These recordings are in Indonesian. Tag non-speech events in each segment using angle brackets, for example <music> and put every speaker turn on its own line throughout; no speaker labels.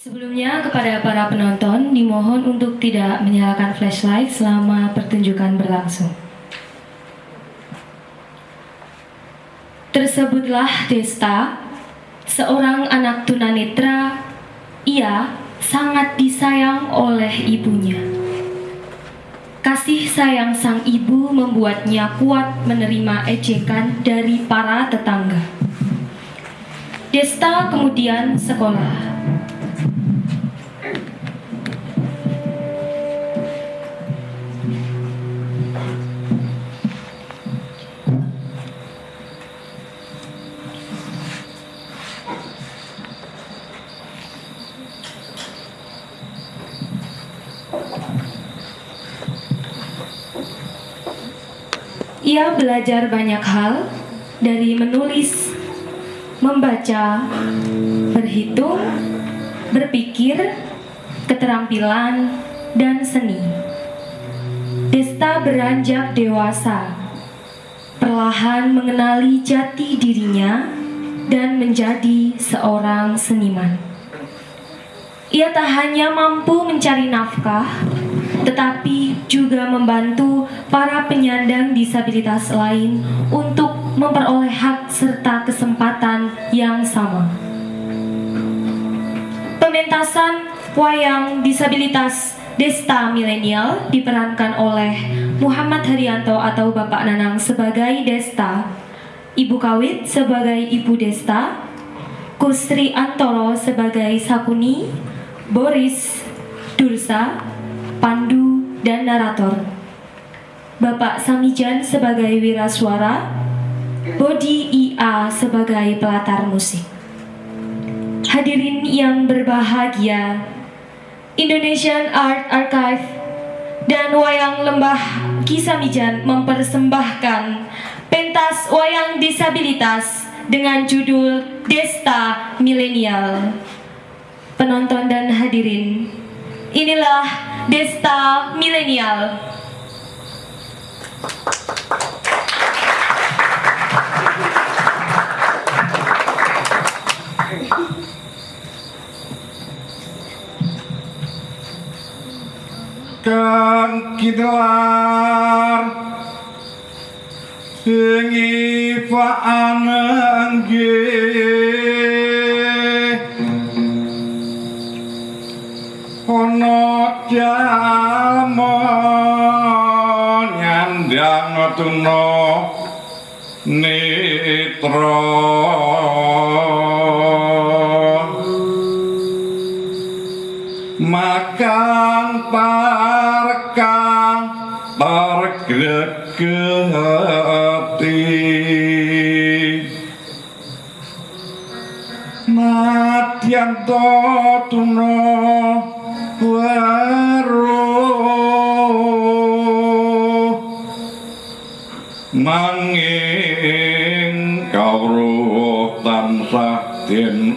Sebelumnya kepada para penonton dimohon untuk tidak menyalakan flashlight selama pertunjukan berlangsung. Tersebutlah Desta, seorang anak tunanetra. Ia sangat disayang oleh ibunya. Kasih sayang sang ibu membuatnya kuat menerima ejekan dari para tetangga. Desta kemudian sekolah. Ia belajar banyak hal dari menulis, membaca, berhitung, berpikir, keterampilan, dan seni. Desta beranjak dewasa, perlahan mengenali jati dirinya dan menjadi seorang seniman. Ia tak hanya mampu mencari nafkah, tetapi juga membantu para penyandang disabilitas lain untuk memperoleh hak serta kesempatan yang sama. Pementasan wayang disabilitas Desta Milenial diperankan oleh Muhammad Haryanto atau Bapak Nanang sebagai Desta, Ibu Kawit sebagai Ibu Desta, Kusri Antoro sebagai Sakuni, Boris, Dursa, Pandu, dan narator. Bapak Samijan sebagai wira suara, Bodi IA sebagai pelatar musik. Hadirin yang berbahagia, Indonesian Art Archive dan Wayang Lembah Kisamijan mempersembahkan pentas wayang disabilitas dengan judul Desta Milenial penonton dan hadirin. Inilah Desta Milenial.
Kang kidelar sing ifaan nggih jalmon nyandang tuna nitro. Makan parka pergegeti matian to tuno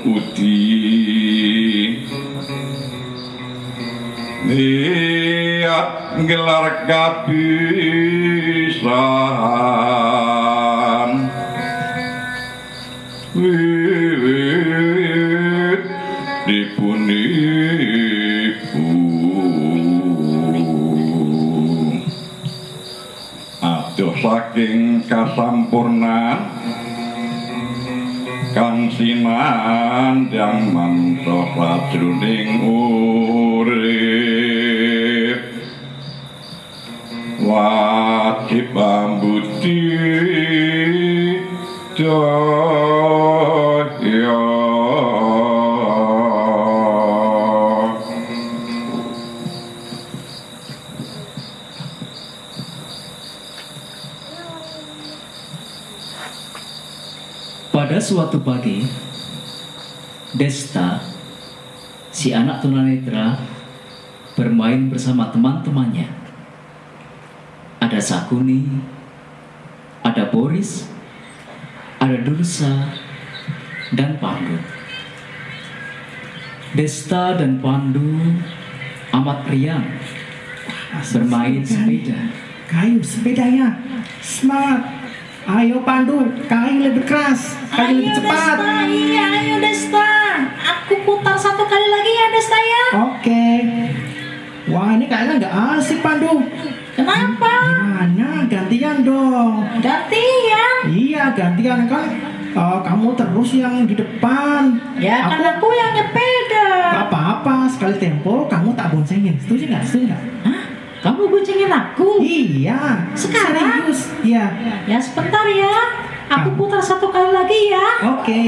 udi Niat gelar kapisan. Wiwit dipunipu Aduh saking kasampurnan Kang sinandang manto sajroning urip. Wajib ambudi daya
Pada suatu pagi, Desta, si anak tunanetra, bermain bersama teman-temannya. Ada Sakuni, ada Boris, ada Dursa, dan Pandu. Desta dan Pandu amat riang bermain sepeda.
Kayu sepedanya Semangat Ayo Pandu, kayu lebih keras, kayu lebih cepat.
Desta, iya ayo Desta. Aku putar satu kali lagi ya Desta ya.
Oke. Wah ini kayaknya nggak asik Pandu.
Kenapa?
Gimana? Gantian dong.
Gantian.
Iya gantian kan. eh, kamu terus yang di depan.
Ya kan
aku
aku yang nyepeda.
apa-apa. Sekali tempo kamu tak boncengin. Setuju nggak? Setuju nggak?
Hah? Kamu boncengin aku?
Iya.
Sekarang?
Serius. Iya.
Ya sebentar ya. Aku putar satu kali lagi ya.
Oke.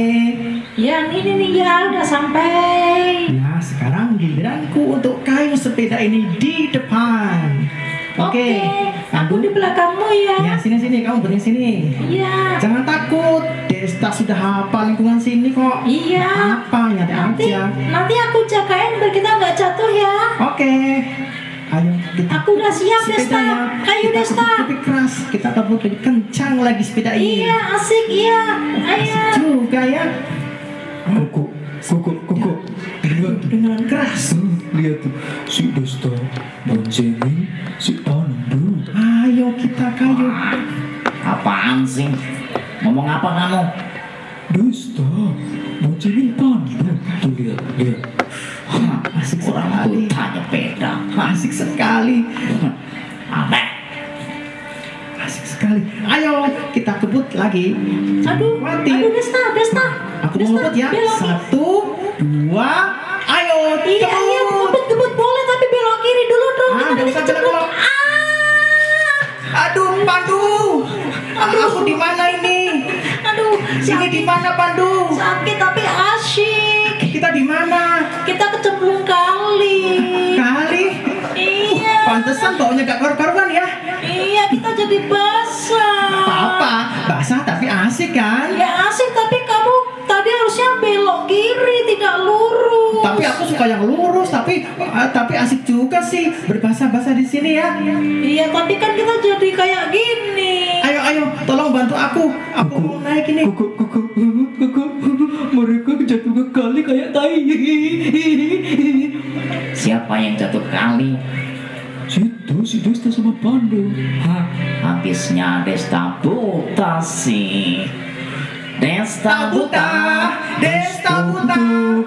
Ya ini nih ya udah sampai.
Nah, sekarang giliranku untuk kayu sepeda ini di depan. Oke.
Aku di belakangmu ya.
Ya, sini sini kamu berdiri sini.
Iya.
Jangan takut. Desta sudah hafal lingkungan sini kok.
Iya.
Apa nyata
Nanti
aja.
nanti aku jagain biar kita nggak jatuh ya.
Oke. Ayo kita
Aku udah siap Desta.
sepedanya.
Ayo
kita
Desta.
lebih keras. Kita kebut lebih kencang lagi sepeda ini.
Iya asik iya. Ayo.
juga ya.
Koko, koko, koko. Lihat tuh,
Dengan keras.
Hmm, lihat tuh. Si Desta boncengin si Pandu.
Ayo kita kayu.
Apaan sih? Ngomong apa kamu?
Desta boncengin Pandu. Tuh lihat, lihat.
Asik
Orang
sekali.
buta nyepeda.
Asik sekali.
Aneh.
Asik sekali. Ayo kita kebut lagi.
Aduh.
Mati.
Aduh Desta Desta.
Aku mau ngebut ya.
belok.
Satu, dua, ayo.
Iya iya
kebut.
ngebut ngebut boleh tapi belok kiri dulu dong.
Ah,
Kita
usah belok. Aduh, Pandu. Aduh, aku di mana ini?
Aduh.
Sini di mana, Pandu?
Sakit tapi asyik.
Kita di mana?
Kita kecemplung kali.
Kali.
Iya.
Pantesan baunya gak karu-karuan ya.
Iya kita jadi basah.
Apa-apa, basah tapi asik kan?
Ya asik tapi kamu tadi harusnya belok kiri tidak lurus.
Tapi aku suka yang lurus, tapi eh, tapi asik juga sih berbahasa-bahasa di sini ya.
Iya tapi kan kita jadi kayak gini.
Ayo ayo, tolong bantu aku. Aku mau naik ini.
Koko, koko, koko. Mereka jatuh ke kali kayak tai.
Siapa yang jatuh kali?
Situ si Desta sama Pandu.
Hah, habisnya Desta buta sih. Desta buta.
Desta buta,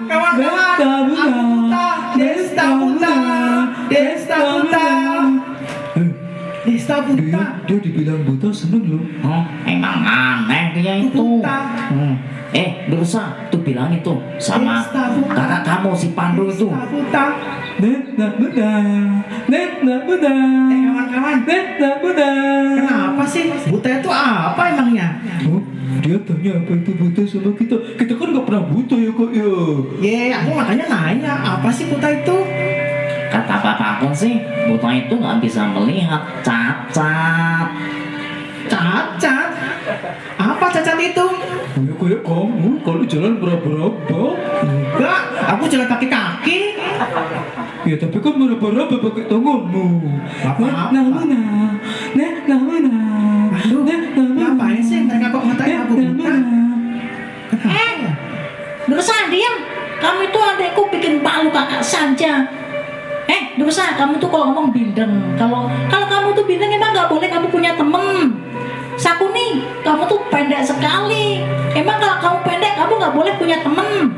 kawan-kawan.
Desta buta.
Aku buta, Desta buta, Desta buta,
dia,
buta.
dia dibilang buta seneng loh.
Oh, emang aneh dia itu.
buta.
Hmm. Eh, Dursa, tuh bilang itu sama kakak kamu si Pandu itu.
Desta buta.
Desta buta. Desta buta.
Eh kawan-kawan,
Desta buta.
kenapa sih buta itu apa emangnya?
Oh, dia tanya apa itu buta sama kita. Kita kan gak pernah buta ya kok ya.
Ye, aku makanya nanya apa sih buta itu?
Kata bapakku sih, buta itu nggak bisa melihat cacat.
Cacat. Apa cacat itu?
Ya kayak kamu kalau jalan berapa-berapa.
Enggak, aku jalan pakai kaki.
Ya tapi kan berapa-berapa pakai tanganmu. Nah, nah, nah, nah, nah, nah,
Aduh,
nah, nah,
ngapain sih mereka kok ngatain aku
nah,
buta?
nah.
Eh. Dursa diam. Kamu itu adekku bikin palu kakak saja. Dursa, kamu tuh kalau ngomong bindeng. Kalau kalau kamu tuh bindeng emang nggak boleh kamu punya temen. Sakuni, kamu tuh pendek sekali. Emang kalau kamu pendek kamu nggak boleh punya temen.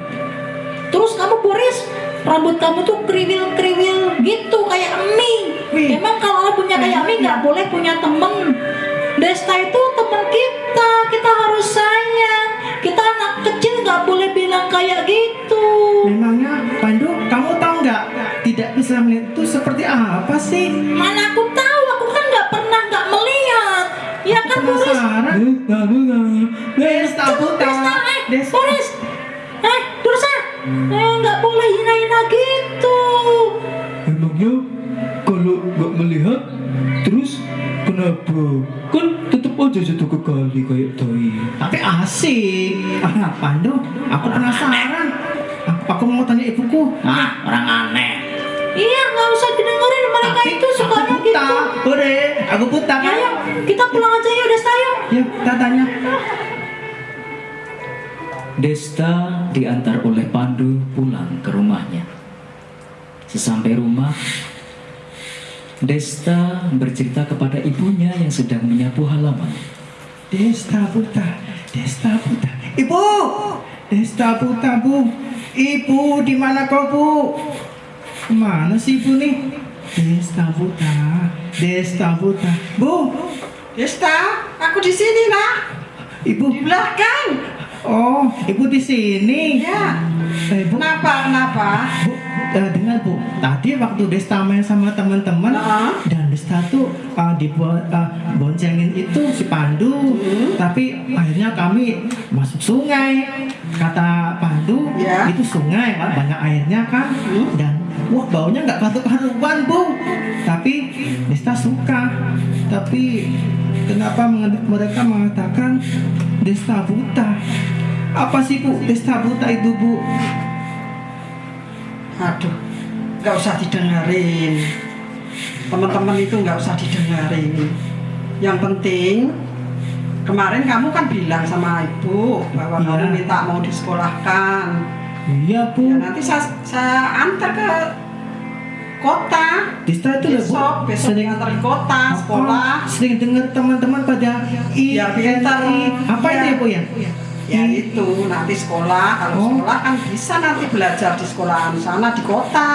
Terus kamu Boris, rambut kamu tuh kriwil-kriwil gitu kayak mie. Emang kalau punya kayak mie nggak boleh punya temen. Desta itu teman kita, kita harus sayang. Kita anak kecil nggak boleh bilang kayak gitu.
Memangnya Pandu, kamu tahu nggak? Tidak bisa melihat itu seperti apa sih?
Mana aku tahu, aku kan nggak pernah nggak melihat. Ya kan Boris?
Penasaran?
Nah, nah, nah,
Desta buta.
Desta, eh,
Desta.
Boris. Eh, Dursa. Eh, nggak boleh hina-hina gitu.
Emangnya kalau nggak melihat terus kenapa? Kan tetap aja jatuh ke kali kayak tai.
Tapi asik. Ah, Pandu, aku penasaran. Aku, aku mau tanya ibuku.
Ah, orang aneh.
Iya, nggak usah didengerin mereka
Tapi
itu sukanya
aku buta.
gitu.
Bude, aku buta
Ya,
kan?
ayo, kita pulang aja yuk, Desta yuk.
Yuk, kita tanya.
Desta diantar oleh Pandu pulang ke rumahnya. Sesampai rumah, Desta bercerita kepada ibunya yang sedang menyapu halaman.
Desta Putra, Desta Putra. Ibu, Desta Putra bu. Ibu di mana kau bu? Mana sih ibu nih? Desta Putra, Desta Putra. Bu,
Desta, aku di sini nak.
ibu.
Di belakang.
Oh, ibu di sini.
Ya.
Eh, bu,
Kenapa? Kenapa?
Bu, eh, dengar bu, tadi waktu Desta main sama teman-teman
Nah.
dan Desta tuh uh, dibuat uh, boncengin itu si Pandu, tapi akhirnya kami masuk sungai. Kata Pandu,
Ya.
itu sungai kan banyak airnya kan, dan wah baunya nggak karu-karuan bu. Tapi Desta suka, tapi kenapa mereka mengatakan Desta buta? Apa sih bu Desta buta itu bu?
Aduh, nggak usah didengerin. Teman-teman itu nggak usah didengerin. Yang penting kemarin kamu kan bilang sama ibu bahwa
Iya.
kamu minta mau disekolahkan.
Iya
Ya,
bu.
nanti saya, saya antar ke kota.
Dista itu lah bu.
Besok, besok
sering
antar ke kota, sekolah.
Oh, sering dengar teman-teman pada I,
pintar.
I. apa
Iya.
itu ya bu ya?
Ya
I.
itu nanti sekolah. Kalau
Oh.
sekolah kan bisa nanti belajar di sekolahan sana di kota.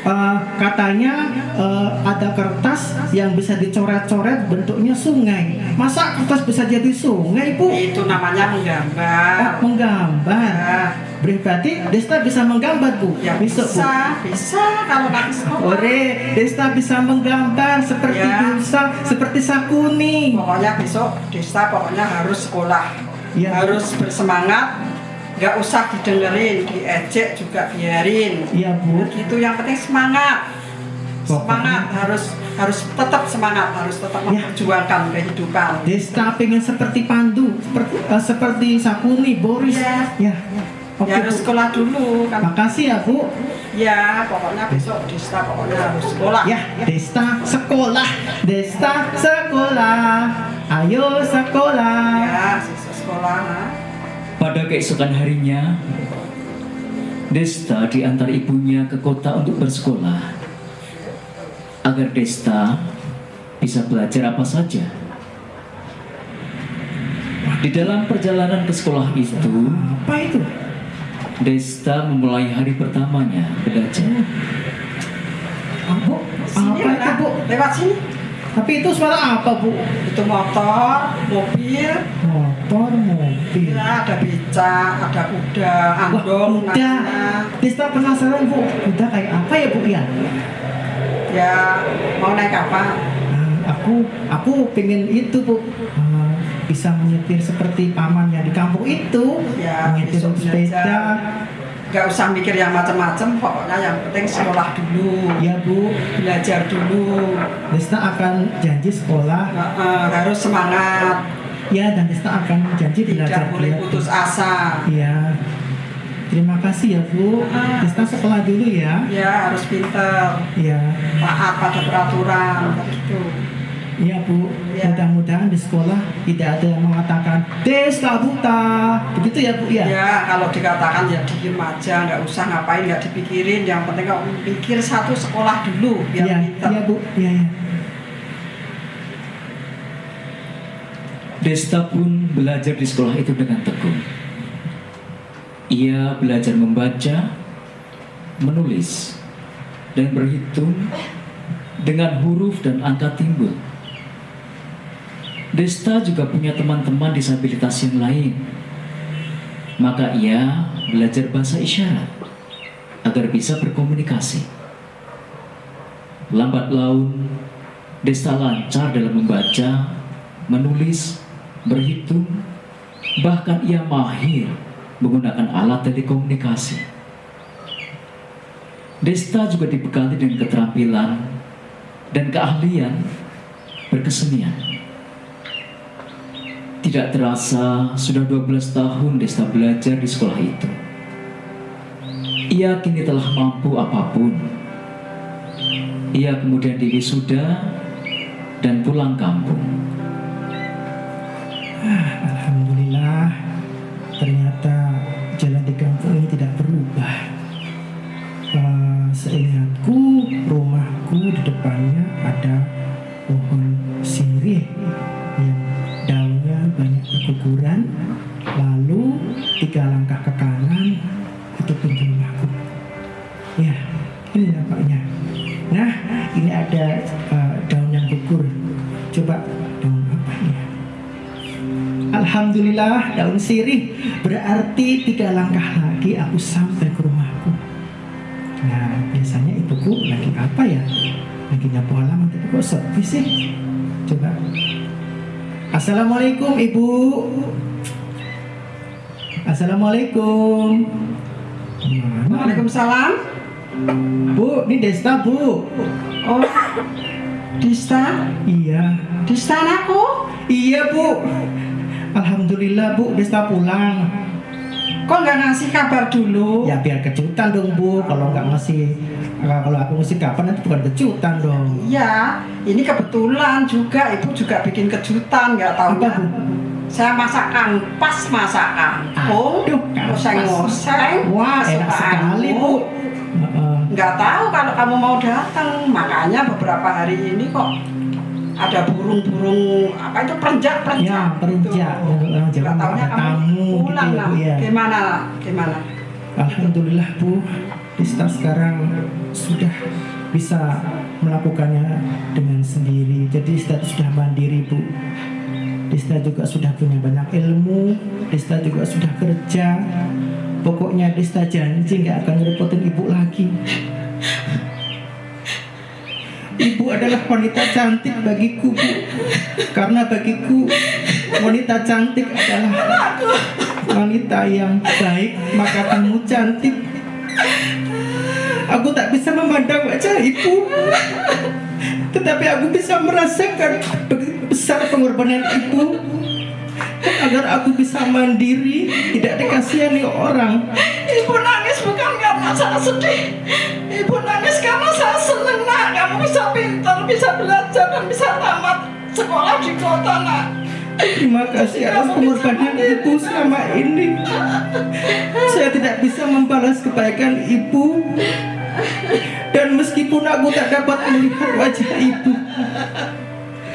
Eh, katanya eh, ada kertas yang bisa dicoret-coret bentuknya sungai. Masa kertas bisa jadi sungai bu?
Itu namanya
Oh,
menggambar.
menggambar.
Ya,
Berarti Desta bisa menggambar bu.
ya
Besok bu.
bisa, bisa kalau nanti sekolah.
Ore, Desta bisa menggambar seperti
Ya.
bisa, seperti Sakuni.
Pokoknya besok Desta pokoknya harus sekolah.
Ya,
harus bersemangat. Nggak usah didengerin, diejek juga biarin.
Iya bu.
Gitu yang penting semangat. Semangat harus harus tetap semangat, harus tetap
Ya.
memperjuangkan kehidupan.
Desta pengen seperti Pandu, seperti eh, seperti Sakuni, Boris.
Iya.
Ya. Oke,
Ya harus sekolah dulu kan.
Makasih ya, Bu.
Ya, pokoknya besok Desta pokoknya harus sekolah.
Ya, Desta sekolah. Desta sekolah. Ayo sekolah.
Ya, siswa sekolah.
Pada keesokan harinya, Desta diantar ibunya ke kota untuk bersekolah agar Desta bisa belajar apa saja. Di dalam perjalanan ke sekolah itu,
Apa itu?
Desta memulai hari pertamanya belajar.
Ah, Bu,
Sini
apa itu, Bu?
lewat sini.
Tapi itu suara apa, Bu?
Itu motor, mobil,
Motor, mobil.
ya, ada beca, ada kuda,
Wah,
andong,
udah.
nah,
Desta penasaran, Bu. Udah kayak apa ya, Bu ya?
ya mau naik apa?
Nah, aku aku pengen itu bu Ah, bisa menyetir seperti pamannya di kampung itu.
Ya,
menyetir sepeda.
belajar. Gak usah mikir yang macam-macam, pokoknya yang penting sekolah dulu,
ya bu.
Belajar dulu,
Desta akan janji sekolah.
Eh, harus semangat,
ya dan Desta akan janji belajar
tidak boleh
giat.
putus asa.
ya terima kasih ya bu.
Ah.
Desta sekolah dulu ya.
Ya harus pinter,
ya
taat pada peraturan, begitu.
Ya bu
Ya.
mudah-mudahan di sekolah tidak ada yang mengatakan Desta buta begitu ya bu ya
Ya kalau dikatakan ya diem aja, nggak usah ngapain, nggak dipikirin. Yang penting kamu pikir satu sekolah dulu biar
ya,
pinter.
ya bu ya ya
Desta pun belajar di sekolah itu dengan tekun. Ia belajar membaca, menulis, dan berhitung dengan huruf dan angka timbul. Desta juga punya teman-teman disabilitas yang lain. Maka ia belajar bahasa isyarat agar bisa berkomunikasi. Lambat laun, Desta lancar dalam membaca, menulis, berhitung, bahkan ia mahir menggunakan alat telekomunikasi. Desta juga dibekali dengan keterampilan dan keahlian berkesenian. Tidak terasa sudah 12 tahun Desta belajar di sekolah itu. Ia kini telah mampu apa pun. Ia kemudian diwisuda dan pulang kampung.
Alhamdulillah ternyata jalan di kampung ini tidak berubah. Eh, seingatku rumahku di depannya ada pohon tiga langkah ke kanan, itu pintu rumahku. Ya, ini nampaknya. Nah, ini ada eh, daun yang gugur. Coba daun apa ya? Alhamdulillah daun sirih berarti tiga langkah lagi aku sampai ke rumahku. Nah biasanya ibuku lagi apa ya? Lagi nyapu halaman tapi kok sepi sih? Coba. Assalamualaikum ibu. Assalamualaikum.
Waalaikumsalam.
Bu, ini Desta bu.
Oh, Dista,
Iya.
Dista anakku.
Iya bu. Alhamdulillah bu, Desta pulang.
Kok nggak ngasih kabar dulu?
Ya biar kejutan dong bu. Kalau nggak ngasih, kalau aku ngasih kapan itu bukan kejutan dong.
Iya, ini kebetulan juga ibu juga bikin kejutan nggak tahu
Apa bu?
Saya masakan pas masakan. Oh,
Aduh,
ngoseng-ngoseng.
Wah enak sekali bu.
Nggak tahu kalau kamu mau datang, makanya beberapa hari ini kok ada burung-burung apa itu perenjak-perenjak.
Ya, perenjak.
Gitu. Nggak taunya
ada
kamu
tamu gitu
pulang
ya, ya.
Gimana? Gimana?
Alhamdulillah bu, Dista sekarang sudah bisa melakukannya dengan sendiri. Jadi Dista sudah mandiri bu. Dista juga sudah punya banyak ilmu. Dista juga sudah kerja. Pokoknya Dista janji nggak akan ngerepotin ibu lagi. Ibu adalah wanita cantik bagiku bu. Karena bagiku wanita cantik adalah wanita yang baik maka kamu cantik aku tak bisa memandang wajah ibu tetapi aku bisa merasakan besar pengorbanan ibu agar aku bisa mandiri tidak dikasihani orang
Ibu nangis bukan karena saya sedih. Ibu nangis karena saya senang nak. Kamu bisa pintar, bisa belajar dan bisa tamat sekolah di kota nak.
terima kasih atas pengorbanan ibu selama ini saya tidak bisa membalas kebaikan ibu dan meskipun aku tak dapat melihat wajah ibu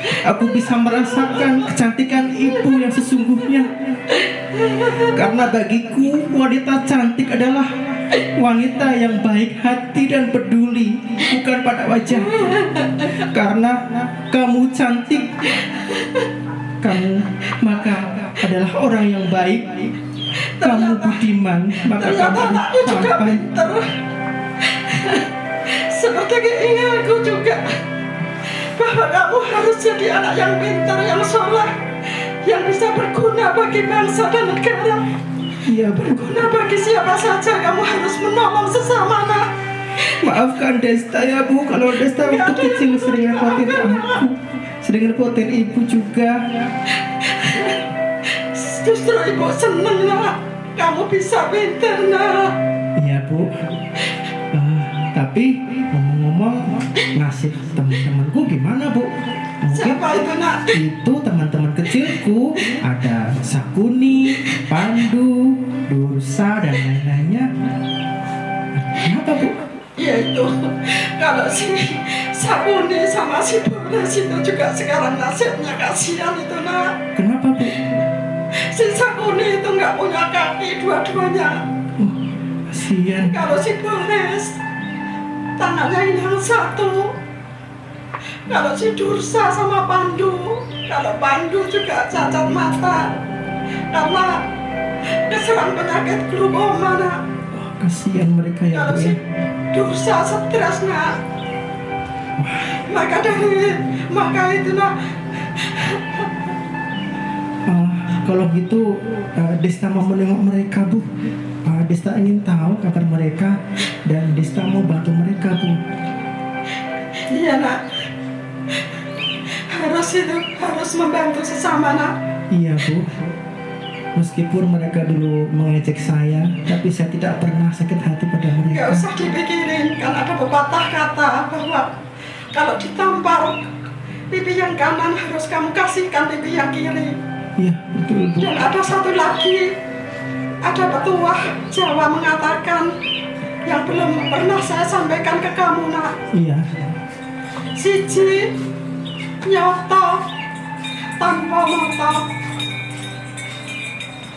Aku bisa merasakan kecantikan ibu yang sesungguhnya. Karena bagiku wanita cantik adalah wanita yang baik hati dan peduli Bukan pada wajah Karena kamu cantik Kamu maka adalah orang yang baik. Kamu budiman Maka kamu tampan.
Seperti keinginanku juga bahwa kamu harus jadi anak yang pintar, yang soleh, yang bisa berguna bagi bangsa dan negara.
Iya
Berguna bagi siapa saja kamu harus menolong sesama nak.
Maafkan Desta ya bu Kalau Desta waktu kecil sering repotin aku Sering repotin ibu juga
Justru ibu seneng nak. Kamu bisa pintar nak.
Iya bu Tapi ngomong-ngomong Nasib teman-temanku gimana bu? Mungkin
Siapa itu nak?
itu teman-teman kecilku Ada Sakuni, Pandu, Dursa dan lain-lainnya Kenapa bu?
Yaitu kalau si Sabuni sama si Boris itu juga sekarang nasibnya kasihan itu nak.
Kenapa bu?
Si Sakuni itu nggak punya kaki dua-duanya.
Oh, kasihan
Kalau si Boris tangannya hilang satu. Kalau si Dursa sama Pandu, kalau Pandu juga cacat mata karena keserang penyakit glaukoma nak.
Oh, Kasihan mereka ya
Kalau si
ya
Dursa stres nak. Maka dari maka itu nak
Ah, kalau gitu eh, Desta mau menengok mereka bu Ah, Desta ingin tahu kabar mereka dan Desta mau bantu mereka bu.
Iya nak. Harus itu Harus membantu sesama nak.
Iya bu. Meskipun mereka dulu mengejek saya Tapi saya tidak pernah sakit hati pada
Gak
mereka
usah dipikirin. Kan ada pepatah kata bahwa Kalau ditampar Pipi yang kanan harus kamu kasihkan pipi yang kiri.
Iya betul bu.
Dan ada satu lagi Ada petuah Jawa mengatakan Yang belum pernah saya sampaikan ke kamu nak.
Iya.
Siji Nyoto Tanpa moto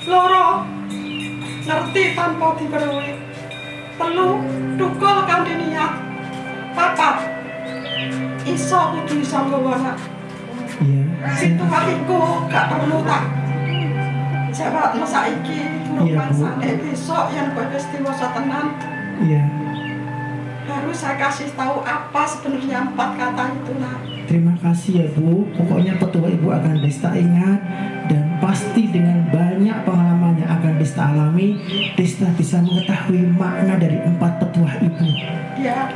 loro ngerti tanpa diperluin telu dukul kanthi niat. Papat iso kudu iso nggawa anak
Iya.
situ hatiku gak perlu tak jawab no saiki
Iya,
durung
Bu.
mangsane besok yang gue wis dewasa tenan
Iya.
harus saya kasih tahu apa sebenarnya empat kata itu nak
Terima kasih ya Bu. Pokoknya petua Ibu akan Desta ingat dan pasti dengan banyak pengalaman yang akan Desta alami, Desta bisa mengetahui makna dari empat petua Ibu.
ya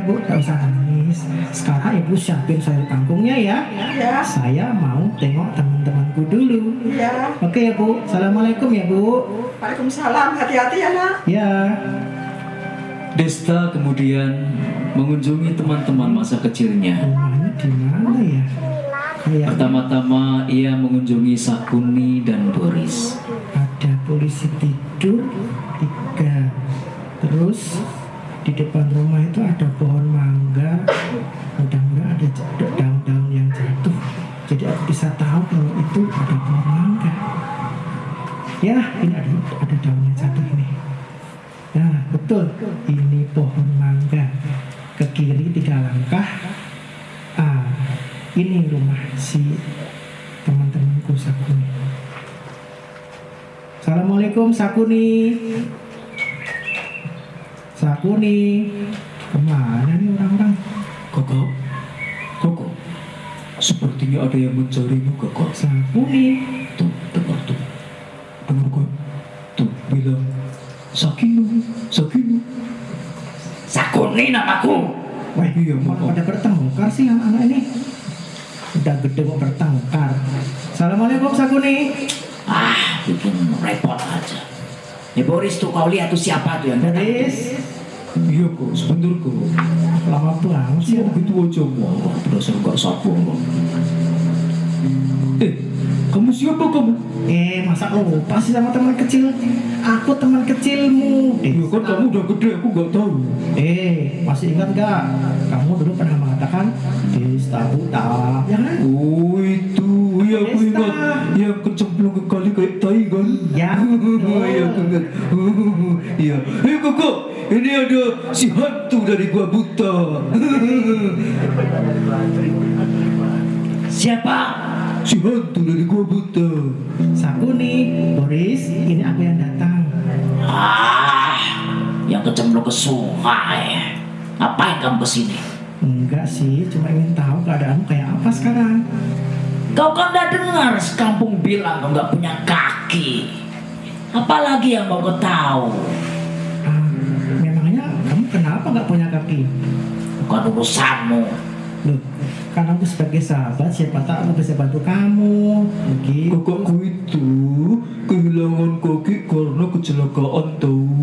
ya Bu, tak usah nangis. Sekarang Ibu siapin sayur kangkungnya ya.
ya
Saya mau tengok teman-temanku dulu.
ya
Oke ya Bu, Assalamualaikum ya Bu.
Waalaikumsalam hati-hati ya nak
Ya,
Desta kemudian mengunjungi teman-teman masa kecilnya.
rumahnya di mana ya?
Pertama-tama ia mengunjungi Sakuni dan Boris.
ada polisi tidur tiga terus di depan rumah itu ada pohon mangga mudah-mudahan ada daun-daun yang jatuh. Jadi aku bisa tahu kalau itu ada pohon mangga. Ya ini ada ada yang jatuh ini. Nah betul. Ini pohon mangga. Ke kiri tiga langkah. Ah ini rumah si teman-temanku Sakuni. Assalamualaikum Sakuni. Sakuni. Ke mana nih orang-orang?
Kakak, kakak, sepertinya ada yang mencarimu kakak.
Sakuni.
Tuh, dengar tuh. Dengar kok. Tuh, bilang. Sakinu, Sakinu.
Sakuni namaku.
Wah,
Iya,
malah pada bertengkar sih anak-anak ini. Udah gede kok bertengkar. Assalamualaikum Sakuni.
Ah, bikin repot aja. Nih Boris tuh kau lihat tuh siapa tuh yang datang?
Boris.
Iya kok, sebentar kok.
Lama banget sih.
Siapa gitu aja mau? Dasar gak sabar kok. Eh, kamu siapa kamu?
Eh, masa lo lupa sih sama teman kecil? Aku teman kecilmu.
Ya kan kamu udah gede, aku gak tahu.
Eh, masih ingat gak? Kamu dulu pernah mengatakan Desta Buta, ya kan?
Oh itu, Yang kecemplung ke kali kayak tai kan
Ya,
iya Iya Hei kakak, ini ada si hantu dari gua buta
Siapa?
Si hantu dari gua buta
Sakuni, Boris, ini aku yang datang.
Ah, yang kecemplung ke sungai. Ngapain kamu ke sini?
Enggak sih, cuma ingin tahu keadaanmu kayak apa sekarang.
Kau kan udah dengar sekampung bilang kau nggak punya kaki. Apalagi yang mau kau tahu?
Ah, memangnya kamu kenapa nggak punya kaki?
Bukan urusanmu.
Loh, kan aku sebagai sahabat, siapa tahu aku bisa bantu kamu. Begitu.
Kakakku itu kehilangan kaki karena kecelakaan tahu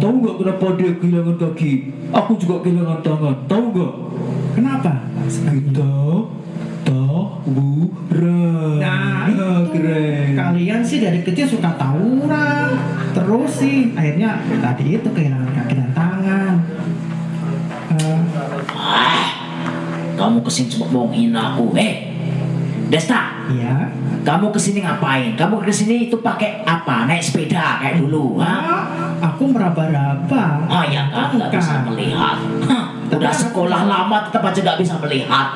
Tahu gak kenapa dia kehilangan kaki? Aku juga kehilangan tangan, tahu gak?
Kenapa?
Kita tawuran
Nah,
Ah,
itu
keren
kalian sih dari kecil suka tawuran. Terus sih akhirnya tadi itu kehilangan kaki dan tangan. Eh,
Ah, kamu ke sini cuma mau menghina aku. Eh, Desta,
Iya.
kamu ke sini ngapain? Kamu ke sini itu pakai apa? Naik sepeda kayak dulu? Hah?
Ah, aku meraba-raba.
Oh ya kan, nggak bisa melihat. Hah, udah sekolah lama tetap aja nggak bisa melihat.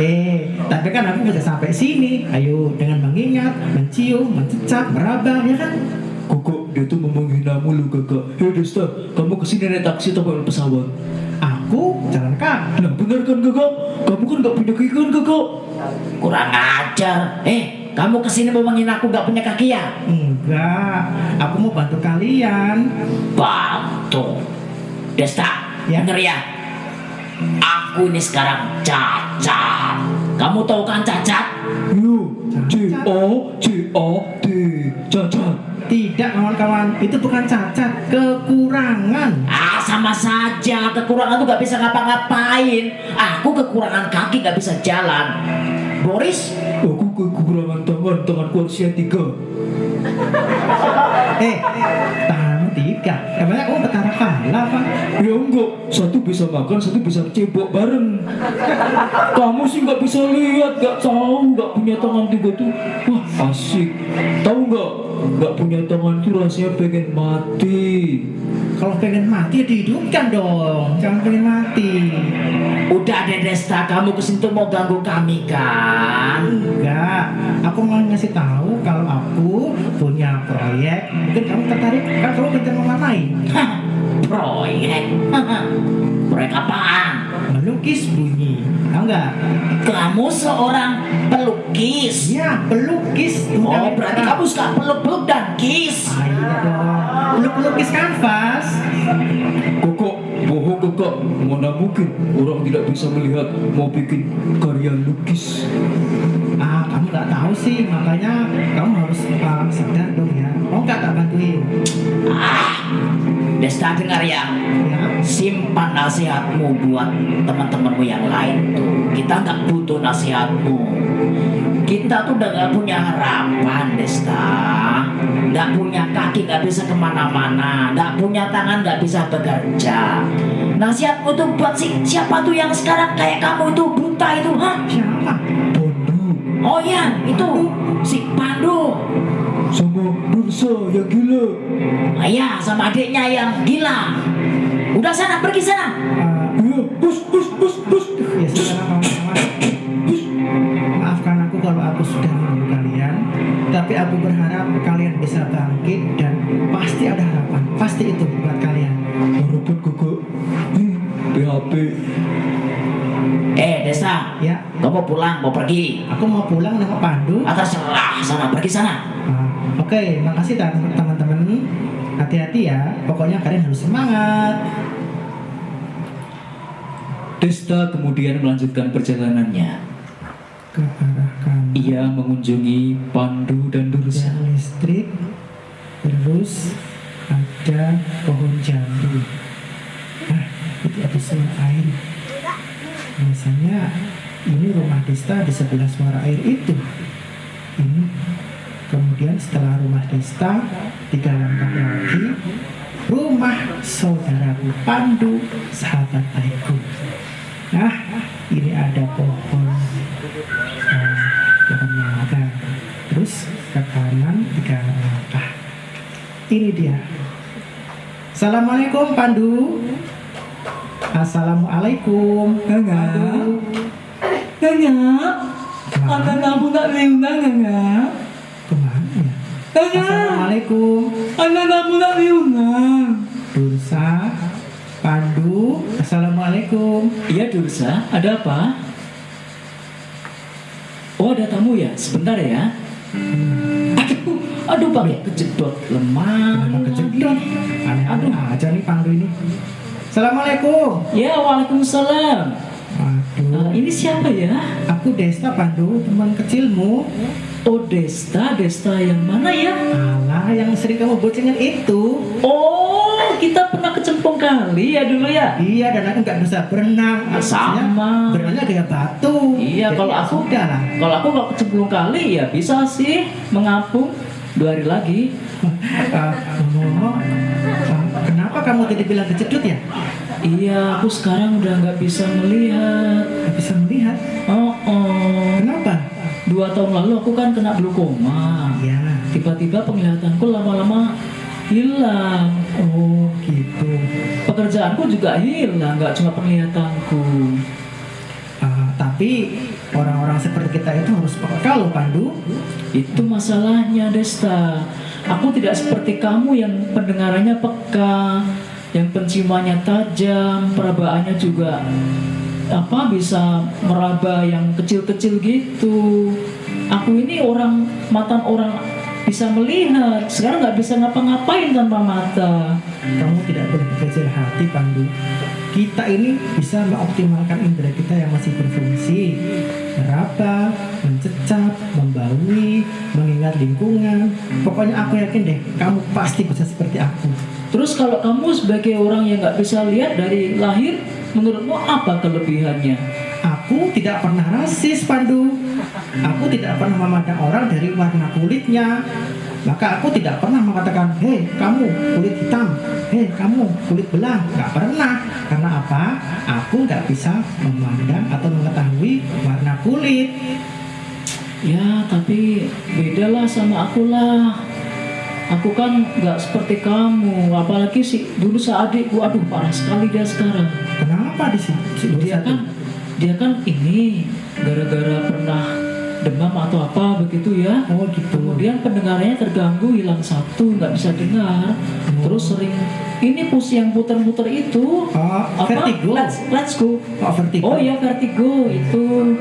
Eh, tapi kan aku bisa sampai sini. Ayo dengan mengingat, mencium, mencecap, meraba, ya kan?
Kakak, dia tuh mau menghina mulu kakak Hei Desta, kamu ke sini naik taksi atau naik pesawat?
Aku jalan kaki.
Nah benar kan kakak? Kamu kan gak punya kaki kan kakak?
Kurang ajar. Eh, kamu ke sini mau menghina aku nggak punya kaki ya?
Enggak, aku mau bantu kalian.
Bantu. Desta,
Ya.
denger ya. Aku ini sekarang cacat. Kamu tahu kan cacat?
Yo, C O C O T cacat
Tidak kawan-kawan, itu bukan cacat, kekurangan.
Ah, sama saja. Kekurangan tuh nggak bisa ngapa-ngapain. Aku kekurangan kaki nggak bisa jalan. Boris,
Aku kekurangan tangan, tanganku harusnya tiga <laughs>
Eh, tanganmu bertiga. Emangnya kamu petara kalah apa?
Ya enggak, satu bisa makan, satu bisa cebok bareng. <laughs> Kamu sih nggak bisa lihat, nggak tahu, nggak punya tangan tiga tuh. Wah asik. Tahu nggak? Nggak punya tangan tuh rasanya pengen mati.
Kalau pengen mati ya dihidupkan dong. Jangan pengen mati.
Udah deh Desta, kamu ke sini tuh mau ganggu kami kan?
Enggak, aku mau ngasih tahu kalau aku punya proyek. Mungkin kamu tertarik? Kan kamu kerja mau ngapain?
Hah, proyek. <laughs> proyek apaan?
Melukis bunyi. Tahu nggak?
Kamu seorang pelukis.
Iya, pelukis.
Oh, berarti kamu suka peluk-peluk dan kiss.
Ah, iya dong. Peluk-pelukis kanvas.
Kokok, bohong kokok. Mana mungkin orang tidak bisa melihat mau bikin karya lukis.
Nggak tahu sih, makanya kamu harus uh, sadar dong ya. Mau nggak tak bantuin?
Ah, Desta dengar ya.
Ya.
Simpan nasihatmu buat teman-temanmu yang lain tuh. Kita nggak butuh nasihatmu. Kita tuh udah nggak punya harapan, Desta. Nggak punya kaki, nggak bisa ke mana-mana. Nggak punya tangan, nggak bisa bekerja. Nasihatmu tuh buat si siapa tuh yang sekarang kayak kamu itu buta itu, hah?
Siapa?
Oh ya, itu si Pandu.
sama Dursa yang gila.
Ayah sama adiknya yang gila. Udah sana, pergi sana.
Ah,
Iya, bus, bus, bus, bus.
ya sekarang. Maafkan aku kalau aku sudah mengganggu kalian, tapi aku berharap kalian bisa bangkit dan pasti ada harapan. Pasti itu buat kalian.
Harapan. Ih, PHP.
Eh, Desa,
Ya,
kamu pulang mau pergi?
aku mau pulang nengok Pandu.
Atau serah sana, pergi sana.
Ah, Oke, makasih teman- teman-teman. Hati-hati ya. Pokoknya kalian harus semangat.
Desta kemudian melanjutkan perjalanannya.
Ke arah kanan.
Ia mengunjungi Pandu dan Dursa.
Ada listrik. Terus ada pohon jambu. Ah, itu ada suara air. Biasanya ini rumah Desta di sebelah suara air itu. Ini. Kemudian setelah rumah Desta, tiga langkah lagi, rumah saudaraku Pandu, sahabat baikku. Nah, ini ada pohon eh, pohon mangga. Terus ke kanan tiga langkah. Ini dia. Assalamualaikum Pandu. Assalamualaikum.
Nanya,
Ke mana?
anak kamu tak diundang Nanya.
Ke mana ya?
Nanya,
Assalamualaikum.
anak kamu tak diundang.
Dursa. Pandu. Assalamualaikum.
Iya Dursa, ada apa? Oh ada tamu ya, sebentar ya. Aduh, aduh pakai kejedot lemah.
Kenapa kejedot? Aneh-aneh aja nih Pandu ini. Assalamualaikum.
Ya waalaikumsalam.
Waduh.
Eh, ini siapa ya?
Aku Desta Pandu, teman kecilmu.
Oh Desta, Desta yang mana ya?
Alah, yang sering kamu bocengin itu.
Oh kita pernah kecempong kali ya dulu ya.
Iya, dan aku nggak bisa berenang. Aku
Sama.
Berenangnya kayak batu.
Iya,
Jadi
kalau
ya
aku
sudah lah.
Kalau aku kalau kecemplung kali ya bisa sih mengapung dua hari lagi.
Eh, <laughs> ngomong-ngomong, eh, kenapa kamu tadi bilang kejedut ya?
Iya, aku sekarang udah nggak bisa melihat.
Nggak bisa melihat.
Oh, oh.
Kenapa?
Dua tahun lalu aku kan kena glaukoma.
Ya.
Tiba-tiba penglihatanku lama-lama hilang.
Oh, gitu.
Pekerjaanku juga hilang, nggak cuma penglihatanku.
Tapi orang-orang seperti kita itu harus peka loh, Pandu.
Itu masalahnya, Desta. Aku tidak seperti kamu yang pendengarannya peka, yang penciumannya tajam, perabaannya juga apa bisa meraba yang kecil-kecil gitu. Aku ini orang mata orang bisa melihat, sekarang nggak bisa ngapa-ngapain tanpa mata.
Kamu tidak berkecil hati, Pandu. Kita ini bisa mengoptimalkan indera kita yang masih berfungsi. Meraba, mencecap, membaui, mengingat lingkungan. Pokoknya aku yakin deh, kamu pasti bisa seperti aku.
Terus kalau kamu sebagai orang yang nggak bisa lihat dari lahir, menurutmu apa kelebihannya?
Aku tidak pernah rasis, Pandu. Aku tidak pernah memandang orang dari warna kulitnya, Maka aku tidak pernah mengatakan, hei kamu kulit hitam, hei kamu kulit belang. Nggak pernah. Karena apa? Aku nggak bisa memandang atau mengetahui warna kulit.
Ya, tapi bedalah sama aku lah. Aku kan nggak seperti kamu, apalagi sih dulu seadikku, aduh parah sekali dia sekarang.
Kenapa di sini? Si
Dia kan, dia kan ini gara-gara pernah demam atau apa begitu ya.
Oh gitu.
Kemudian pendengarannya terganggu, hilang satu, nggak bisa dengar. Terus sering ini pus yang puter-puter itu
Oh,
apa?
vertigo.
Let's, let's go.
Oh, vertigo.
Oh ya vertigo itu.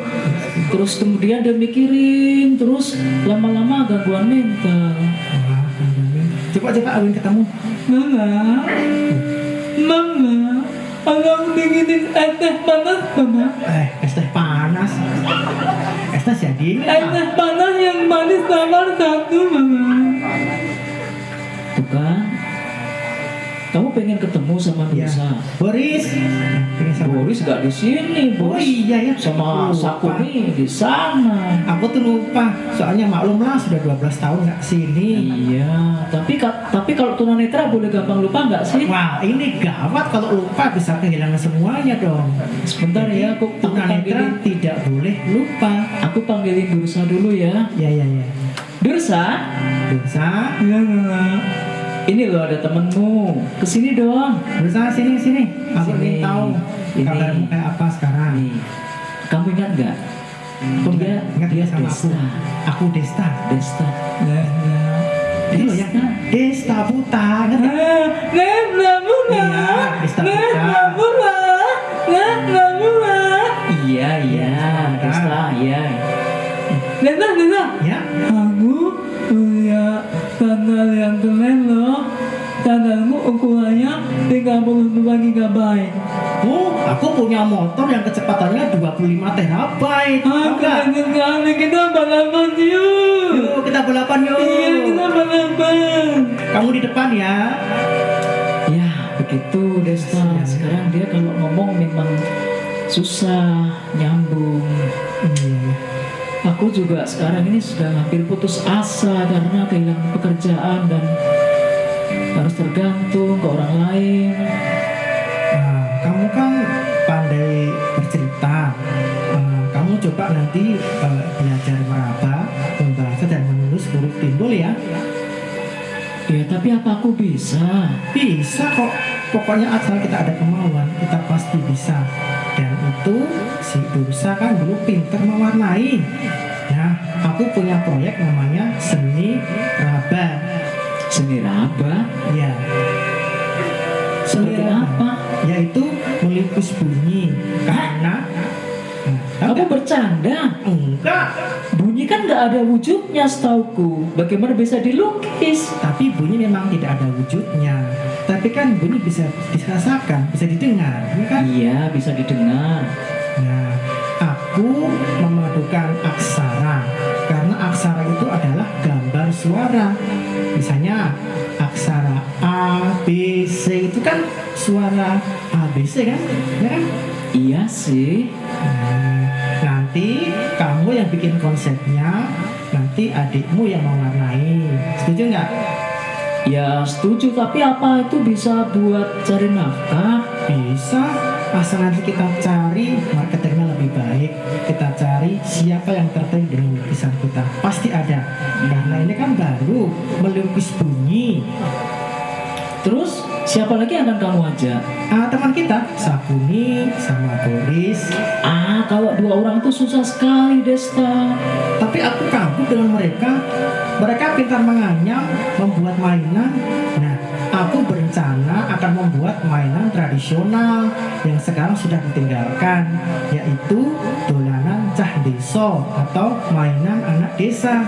Terus kemudian dia mikirin, terus lama-lama gangguan mental.
Coba coba Awin ketemu.
Mama, mama, tolong bikinin teh panas, mama.
Eh, es teh. Es teh jadi.
Es teh panas yang manis nomor satu, mama. Kamu pengen ketemu sama
Ya.
Nusa.
Boris. Eh, pengen sama-
Boris gak di sini,
Oh
Bos.
iya ya.
Sama
Lupa.
Sakuni di sana.
Aku tuh lupa. Soalnya maklumlah sudah 12 tahun nggak ke sini.
Iya, tapi ka- tapi kalau tunanetra boleh gampang lupa nggak sih?
Wah, ini gawat kalau lupa bisa kehilangan semuanya dong.
Sebentar ya, aku,
tunanetra tidak boleh lupa.
aku panggilin Dursa dulu ya.
Ya ya ya.
Dursa,
Dursa,
ini loh ada temenmu. Ke sini dong.
Dursa sini sini. Aku ingin tahu
Ini.
kabarmu kayak apa sekarang.
Nih, kamu ingat nggak?
Aku
Dia,
nggak- nggak
dia
sama aku.
Desta.
Aku Desta.
Desta.
Itu loh yang Desta Buta. Ingat nggak?
Desta
Iya, Desta Buta.
Iya, iya, Desta, iya. Desta, Desta.
Ya.
Kamu punya sandal yang keren loh. Sandalmu ukurannya 32 GB.
Oh, aku punya motor yang kecepatannya 25 terabyte. Tahu
Ah, keren sekali. Kita balapan yuk.
Yuk kita balapan yuk.
Iya, kita balapan.
Kamu di depan ya.
Ya, begitu Desta. Sekarang dia kalau ngomong memang susah nyambung.
Iya.
Aku juga sekarang ini sudah hampir putus asa karena kehilangan pekerjaan dan harus tergantung ke orang lain.
Nah, kamu kan pandai bercerita. Nah, kamu coba nanti eh, belajar meraba, membaca dan menulis huruf timbul ya.
Ya, tapi apa aku bisa?
Bisa kok. Pokoknya asal kita ada kemauan, kita pasti bisa. Dan itu si Dursa kan dulu pinter mewarnai. Nah, aku punya proyek namanya seni raba.
Seni raba?
Ya. Seni
Seperti
raba.
apa?
Yaitu melukis bunyi. Karena Nah,
Kamu bercanda?
enggak,
Bunyi kan nggak ada wujudnya setauku. Bagaimana bisa dilukis?
tapi bunyi memang tidak ada wujudnya. Tapi kan bunyi bisa dirasakan, bisa didengar, ya kan?
Iya, bisa didengar.
Aku memadukan aksara karena aksara itu adalah gambar suara. Misalnya aksara A, B, C itu kan suara A, B, C kan? Ya kan?
Iya sih.
Nah, nanti kamu yang bikin konsepnya, nanti adikmu yang mewarnai. Setuju nggak?
Ya setuju, tapi apa itu bisa buat cari nafkah?
Bisa, asal nanti kita cari marketingnya siapa yang tertarik dengan lukisan kita. Pasti ada. Karena ini kan baru melukis bunyi.
Terus siapa lagi yang akan kamu ajak?
Ah, teman kita, Sakuni sama Boris.
Ah, kalau dua orang itu susah sekali, Desta.
Tapi aku kagum dengan mereka. Mereka pintar menganyam, membuat mainan. Nah, aku berencana akan membuat mainan tradisional yang sekarang sudah ditinggalkan, yaitu dolanan cah deso atau mainan anak desa.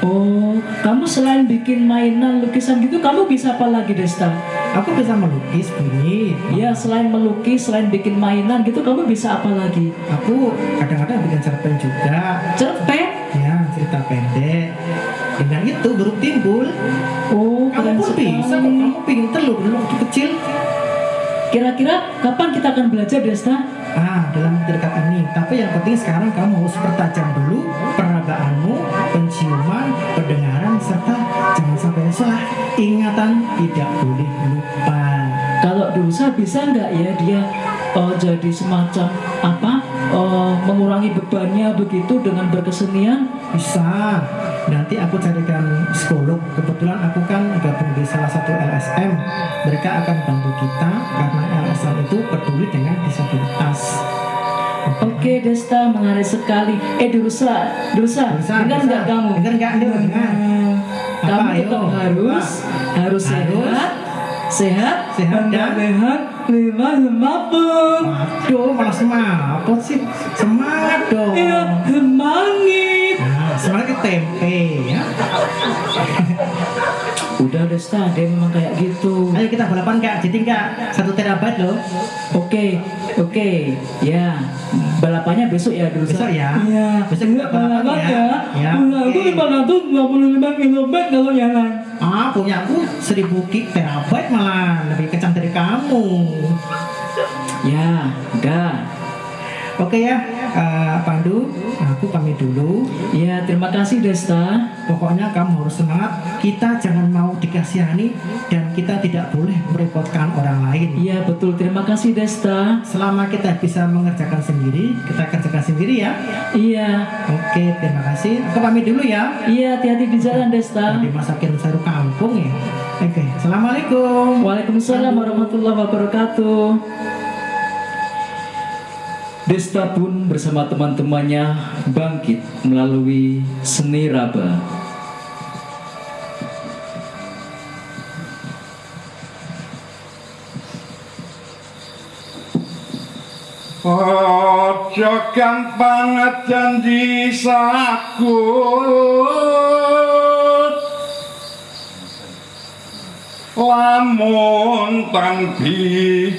Oh, kamu selain bikin mainan lukisan gitu, kamu bisa apa lagi, Desta?
Aku bisa melukis bunyi.
Ya, selain melukis, selain bikin mainan gitu, kamu bisa apa lagi?
Aku kadang-kadang bikin cerpen juga.
Cerpen?
Ya, cerita pendek. Dengan itu huruf timbul.
Oh,
Kamu pun bisa kok.
sekali.
Kamu pinter loh dulu waktu kecil.
Kira-kira kapan kita akan belajar, Desta?
Ah, dalam dekat ini. Tapi yang penting sekarang kamu harus pertajam dulu perabaanmu, penciuman, pendengaran, serta jangan sampai salah ingatan tidak boleh lupa
Kalau dosa bisa nggak ya dia eh, jadi semacam apa eh, mengurangi bebannya begitu dengan berkesenian?
bisa nanti aku carikan psikolog kebetulan aku kan gabung di salah satu LSM mereka akan bantu kita karena LSM itu peduli dengan disabilitas
Oke Desta menarik sekali. Eh dosa,
Bisa,
dengar nggak kamu?
Dengar nggak? Dengar.
Kamu
Apa, ayo?
tetap harus harus sehat, sehat,
Sehat dan-
sehat, lima semapun.
Waduh, malah semangat sih. Semangat dong.
Iya, semangit.
Nah, semangat tempe ya.
Udah Desta, dia memang kayak gitu.
Ayo kita balapan kak, jadi kak satu terabyte loh.
Oke, oke, ya. Balapannya besok ya dulu.
Besok ya.
Iya.
Besok kita balapan
balapan
ya. Ya,
Aku
oke.
525 km kalau jalan.
Ah, punya aku 1000 gig terabyte malah lebih kencang dari kamu.
Ya, udah.
Oke ya, eh, Pandu, aku pamit dulu.
Ya, terima kasih Desta.
Pokoknya kamu harus semangat. Kita jangan mau dikasihani dan kita tidak boleh merepotkan orang lain.
Iya, betul. Terima kasih Desta.
Selama kita bisa mengerjakan sendiri, kita kerjakan sendiri ya.
Iya.
Oke, terima kasih. Aku pamit dulu ya.
Iya, hati-hati di jalan Desta.
Dimasakin sayur kampung ya. Oke, assalamualaikum.
Waalaikumsalam warahmatullahi wabarakatuh. Desta pun bersama teman-temannya bangkit melalui seni raba.
Ojo gampang janji sakut Lamun tanpi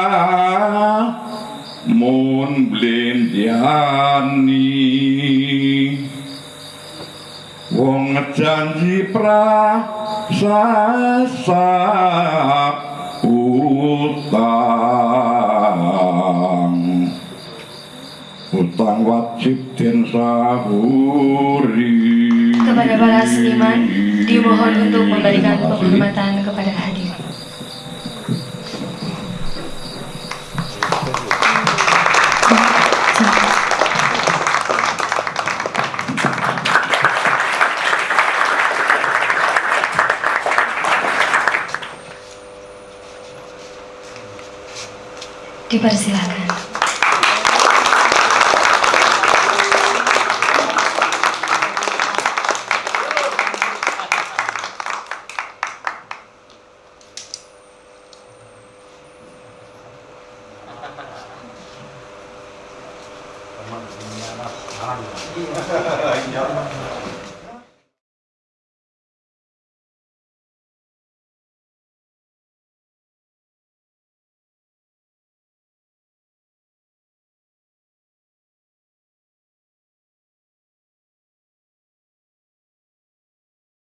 blendiani wong janji pra sasap utang. Utang wajib den saburi
Kepada para seniman, dimohon untuk memberikan penghormatan kepada
parcial.